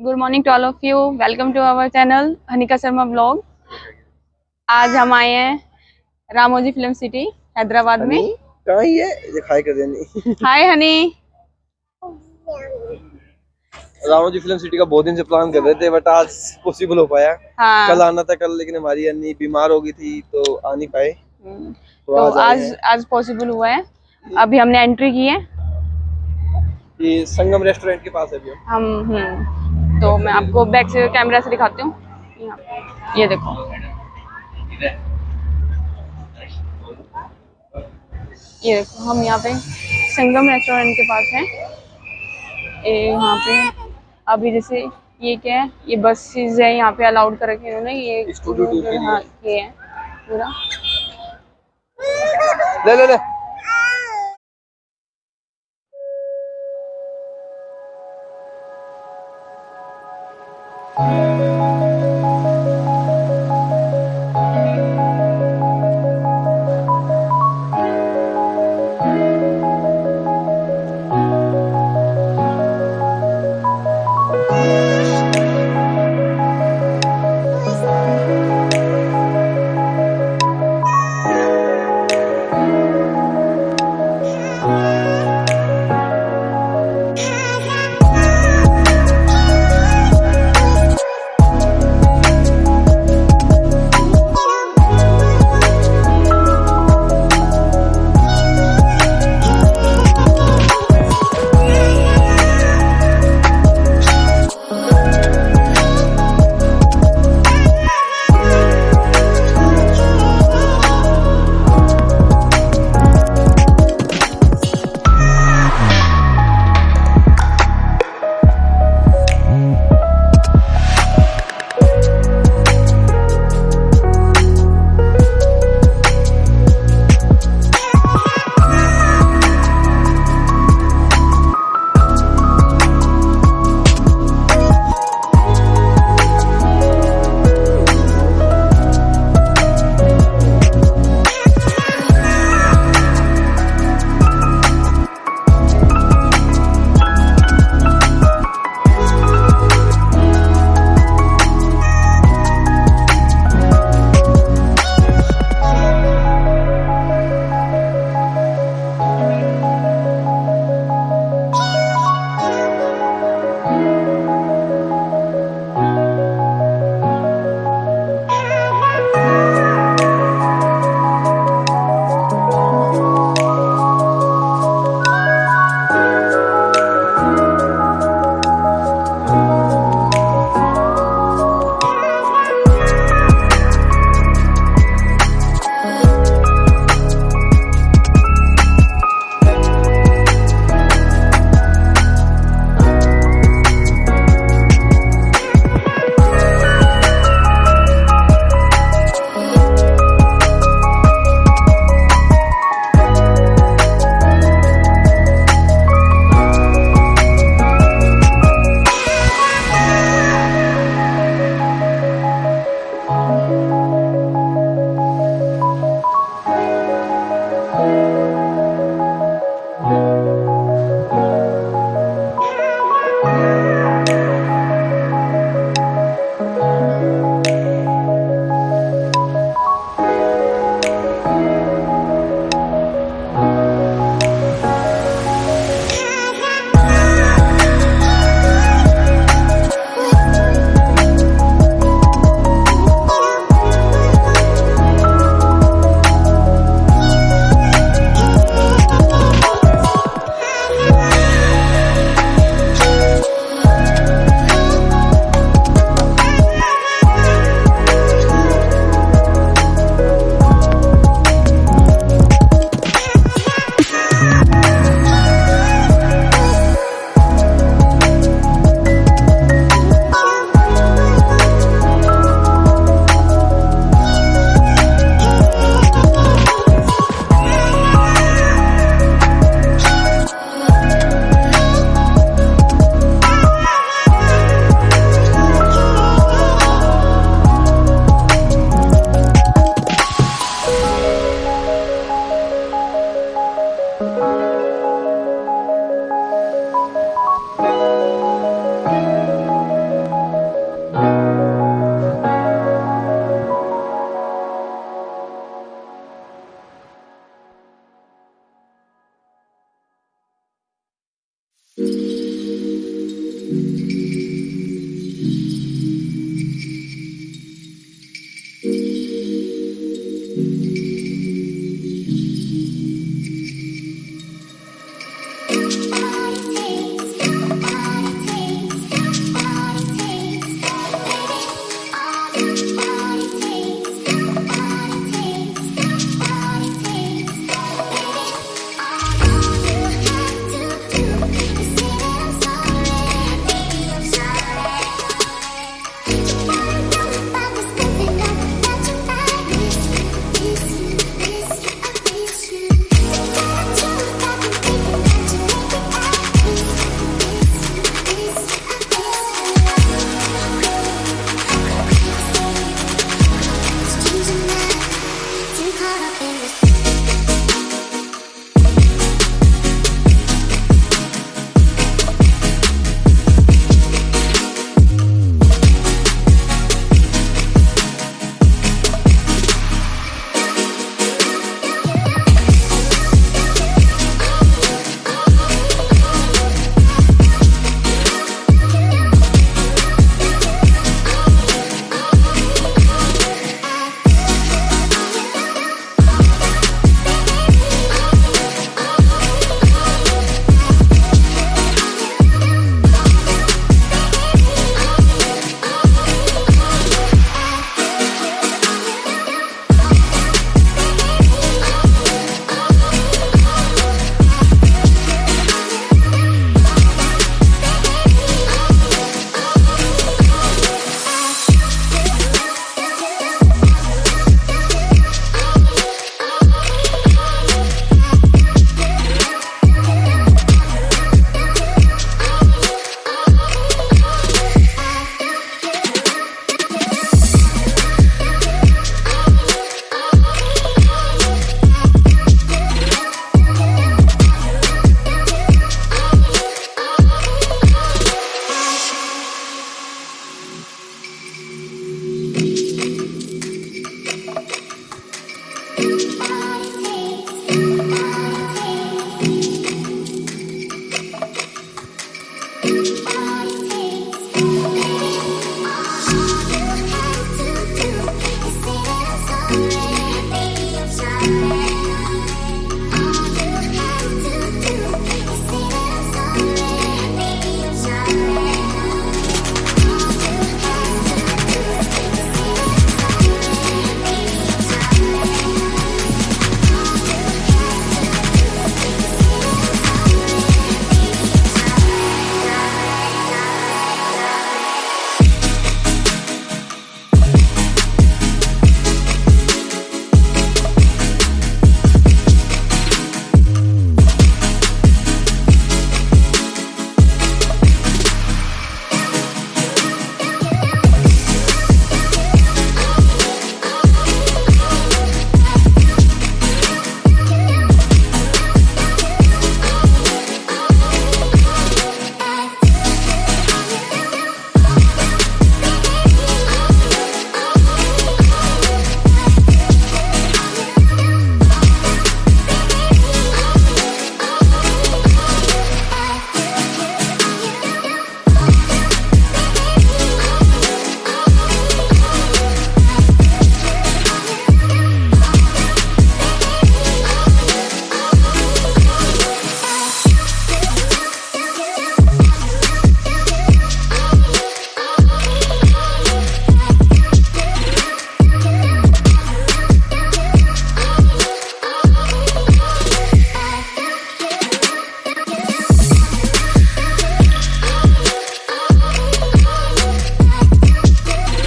Good morning to all of you welcome to our channel Hanika Sharma blog आज हम आए हैं Ramoji film city Hyderabad में। कहाँ ही है? ये खाई कर देनी। Hi honey. Ravan ji film city का बहुत दिन से प्लान कर रहे थे बट आज पॉसिबल हो पाया। हाँ। कल आना था कल लेकिन हमारी अन्नी बीमार हो गई थी तो आ नहीं पाए। हम्म, तो तो आज आए आज आज पॉसिबल हुआ है। अभी हमने एंट्री की है। ये संगम रेस्टोरेंट के पास है अभी। हम हम हम्म, तो मैं आपको बैक से कैमरा से दिखाती हूँ। ये देखो। ये देखो हम यहाँ पे संगम रेस्टोरेंट के पास हैं। ये यहाँ पे अभी जैसे ये क्या है ये बसेस है यहाँ पे अलाउड कर रखे हैं इन्होंने। ये Studio tour के लिए। हाँ ये है पूरा। ले ले ले।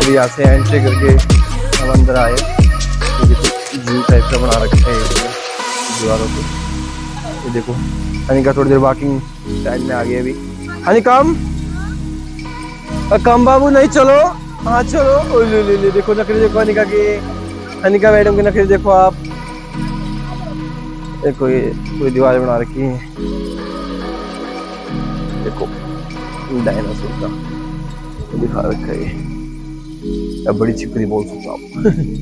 अभी यहाँ से एंट्री करके हम अंदर आए। देखो जू टाइप का बना रखा है दीवारों पे। ये देखो, अनिका थोड़ी देर वॉकिंग टाइम में आ गई अभी। अनिकम कम बाबू, नहीं, चलो। हाँ चलो। ले ले ले, देखो, नखरे देखो अनिका के। अनिका मैडम के नखरे देखो आप। देखो, ये पूरी दीवार बना रखी है। देखो, डायनासोर का दिखा रखा है। ये अब बड़ी छिपकली बोल सकता हूँ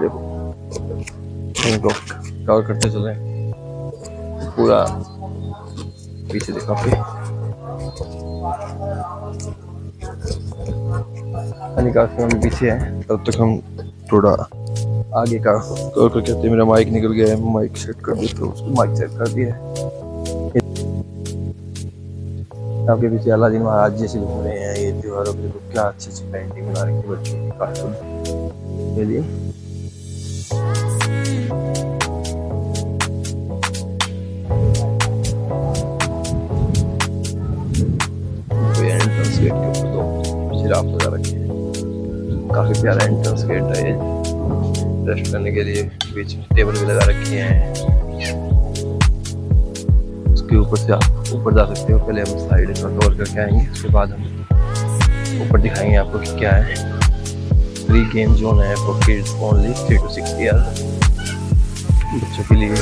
देखो कवर करते चले पूरा पीछे देखो आपके अनिका हम पीछे है तब तक हम थोड़ा आगे का करके आते हैं। मेरा माइक निकल गया है माइक सेट कर दिया तो उसको माइक सेट कर दिया आपके पीछे अलादीन महाराज जैसे घूम रहे हैं, ये त्योहारों के देखो क्या अच्छी अच्छी पेंटिंग बना रखी है बच्चों की कार्टून लिए गेट के हैं। काफ़ी प्यारा एंट्रेंस गेट है ये। रेस्ट करने के लिए बीच में टेबल भी लगा रखी है। उसके ऊपर से आप ऊपर जा सकते हो। पहले हम साइड का कवर करके आएँगे, उसके बाद हम ऊपर दिखाएँगे आपको कि क्या है। फ्री गेम जोन है for kids only three to six year बच्चों के लिए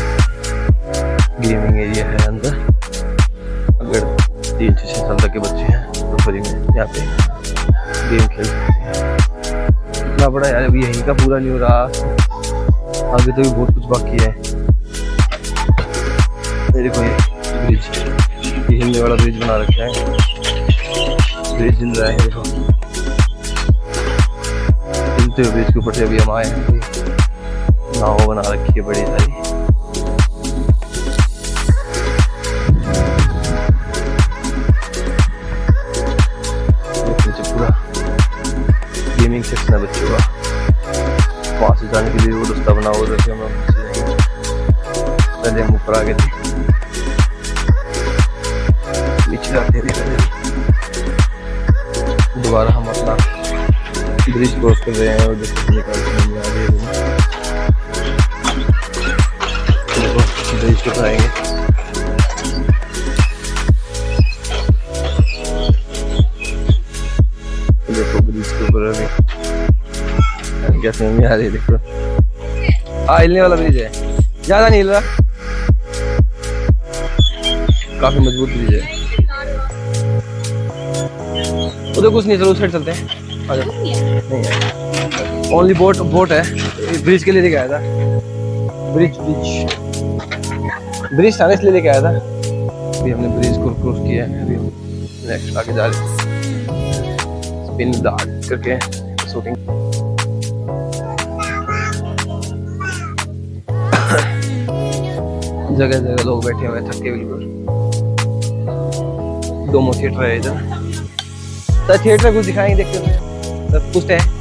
गेमिंग एरिया है अंदर। अगर तीन से छः साल तक के बच्चे हैं तो फ्री में यहाँ पे गेम खेल सकते हैं। इतना पड़ा यार, अभी यहीं का पूरा नहीं हो रहा। आगे तो भी बहुत कुछ बाकी है। देखो ये ब्रिज ये हिलने वाला ब्रिज बना रखा है। ब्रिज हिल रहा है, देखो। हिलते हुए ब्रिज के ऊपर से अभी हम आए हैं। नाव बना रखी है बड़ी सारी। निकाल के हम देखो ब्रिज के ऊपर आएँगे देखो ब्रिज के ऊपर अभी क्या समझ में आ रही है। देखो हाँ हिलने वाला ब्रिज है ज़्यादा नहीं हिल रहा काफ़ी मज़बूत ब्रिज है उधर कुछ नहीं चलो उस साइड चलते हैं। ओनली बोट बोट है। ब्रिज के लिए लेके आया था। ब्रिज ब्रिज ब्रिज था इसलिए लेके आया था। अभी हमने ब्रिज को क्रॉस किया है। अभी नेक्स्ट आगे जा रहे स्पिन डार्ट करके शूटिंग जगह जगह लोग बैठे हुए थके बिल्कुल। दोमो थिएटर है इधर। सर थिएटर कुछ दिखाएँगे देखते हैं। सर, पूछते हैं।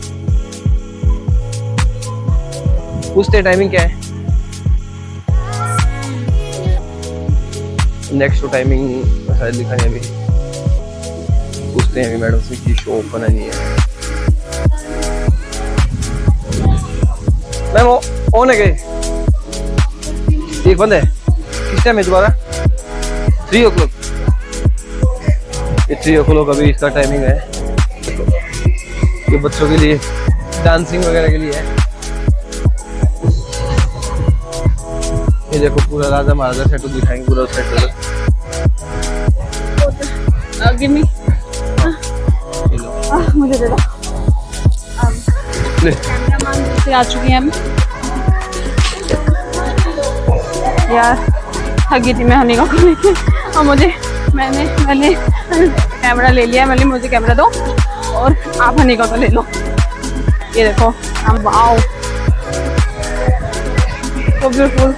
पूछते हैं टाइमिंग क्या है? नेक्स्ट टू टाइमिंग शायद लिखा है अभी। पूछते हैं अभी मैडम से कि शो ओपन है नहीं है। मैम ऑन है गए एक बंद है। किस टाइम है दोबारा? Three o'clock three o'clock अभी इसका टाइमिंग है। ये बच्चों के लिए डांसिंग वगैरह के लिए है। ये देखो पूरा राजा महाराजा सेट दिखाएँगे पूरा सेट गिव मी ये मुझे दे दो। से आ चुकी हैं हम। यार थक गई थी मैं हनीका को लेके और मुझे मैंने मैंने कैमरा ले लिया मैंने मुझे कैमरा दो। और आप हनीका तो ले लो। ये देखो हम वाओ तो beautiful